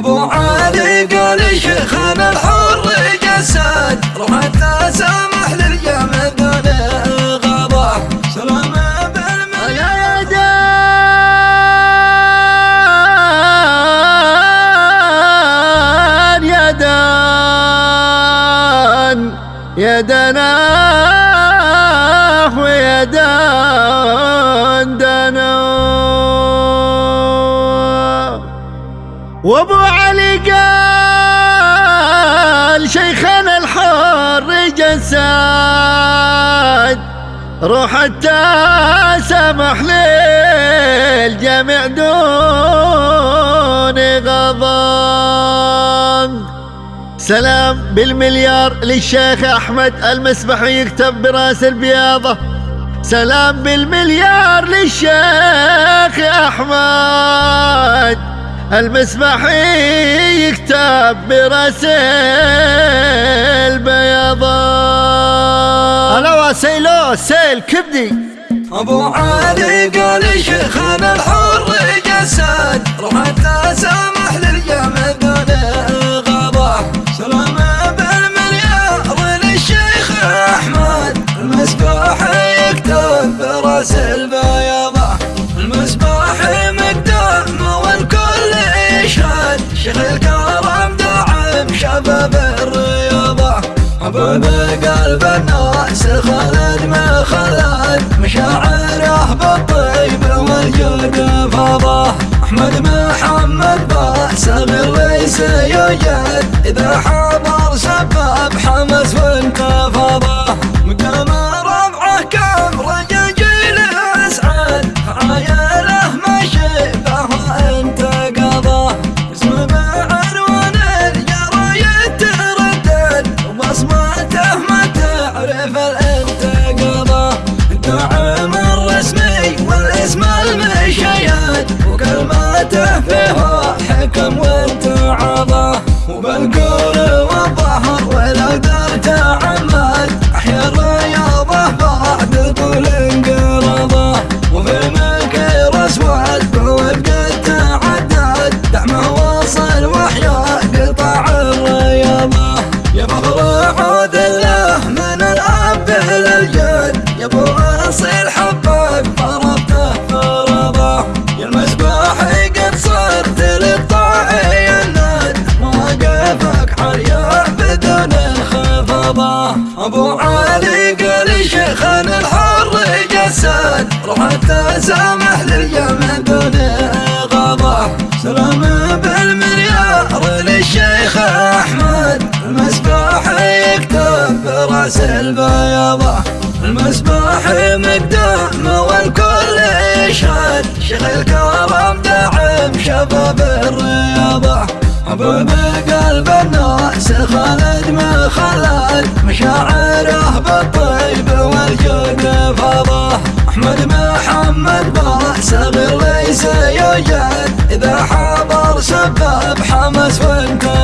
أبو علي قال شيخنا الحر جسد روح سامح للجمع دون غضب. سلام بالمن يا دان يا دان يا دنا ويا دان. وابو علي قال شيخنا الحر جسد روح حتى سمح للجميع دون غضب. سلام بالمليار للشيخ أحمد المسبحي يكتب برأس البياضة. سلام بالمليار للشيخ أحمد. المسبحي يكتب برأس البياضه هلا وسيلو سيل كبدي. أبو علي قال شيخنا الحر جسد. روح سامح للجمع دون غضب. سلام بالمليار للشيخ أحمد. المسبح يكتب برأس البياضة المسبح شيخ الكرم دعم شباب الرياضة. حباب قلب الناس خالد ما خلد. مشاعره بالطيب والجود فاضة. أحمد محمد صغير ليس يوجد. إذا حضر سبب حمس وانتفاضه جسد روح سامح للجمع دون غضب. سلام بالمليار للشيخ أحمد. المسبح يكتب براس البياضه المسبح مقدام والكل يشهد. شيخ الكرم دعم شباب الرياضه حباب قلب الناس خالد ما خلد مشاعره بالطيب والجود فاضه أحمد محمد صغير ليس يوجد إذا حضر سبب حمس وانتفاضه